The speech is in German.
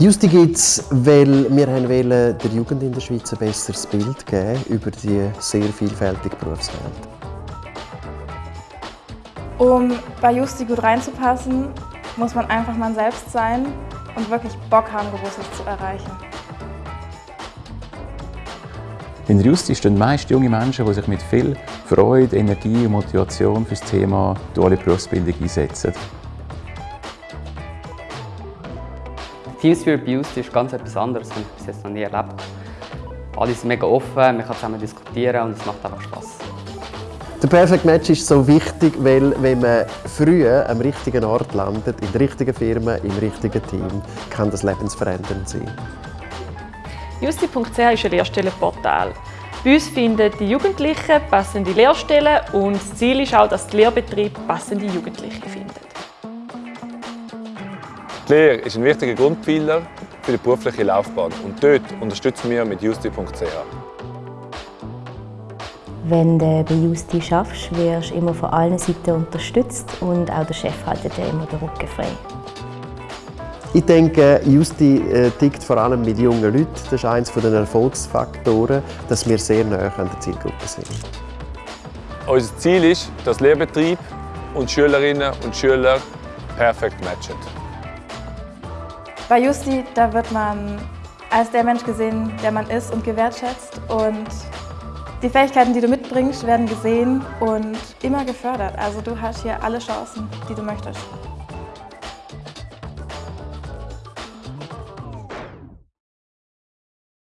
Justi gibt es, weil wir wollen der Jugend in der Schweiz ein besseres Bild geben über die sehr vielfältige Berufswelt. Um bei Justi gut reinzupassen, muss man einfach man selbst sein und wirklich Bock haben, Großes zu erreichen. In der Justi stehen meist junge Menschen, die sich mit viel Freude, Energie und Motivation für das Thema duale Berufsbildung einsetzen. Team Spirit bei uns ist ganz etwas anderes, das habe ich bis jetzt noch nie erlebt. Alle sind mega offen, man kann zusammen diskutieren und es macht einfach Spass. Der Perfect Match ist so wichtig, weil wenn man früh am richtigen Ort landet, in der richtigen Firma, im richtigen Team, kann das lebensverändernd sein. Justi.ch ist ein Lehrstellenportal. Bei uns finden die Jugendlichen passende Lehrstellen und das Ziel ist auch, dass der Lehrbetrieb passende Jugendliche findet. Die Lehre ist ein wichtiger Grundpfeiler für die berufliche Laufbahn und dort unterstützen wir mit justi.ch. Wenn du bei Justi schaffst, wirst du immer von allen Seiten unterstützt und auch der Chef hält dir immer den Rücken frei. Ich denke, Justi äh, tickt vor allem mit jungen Leuten. Das ist eines der Erfolgsfaktoren, dass wir sehr nah an der Zielgruppe sind. Unser Ziel ist, dass Lehrbetrieb und Schülerinnen und Schüler perfekt matchen. Bei Justi da wird man als der Mensch gesehen, der man ist und gewertschätzt. Und die Fähigkeiten, die du mitbringst, werden gesehen und immer gefördert. Also du hast hier alle Chancen, die du möchtest.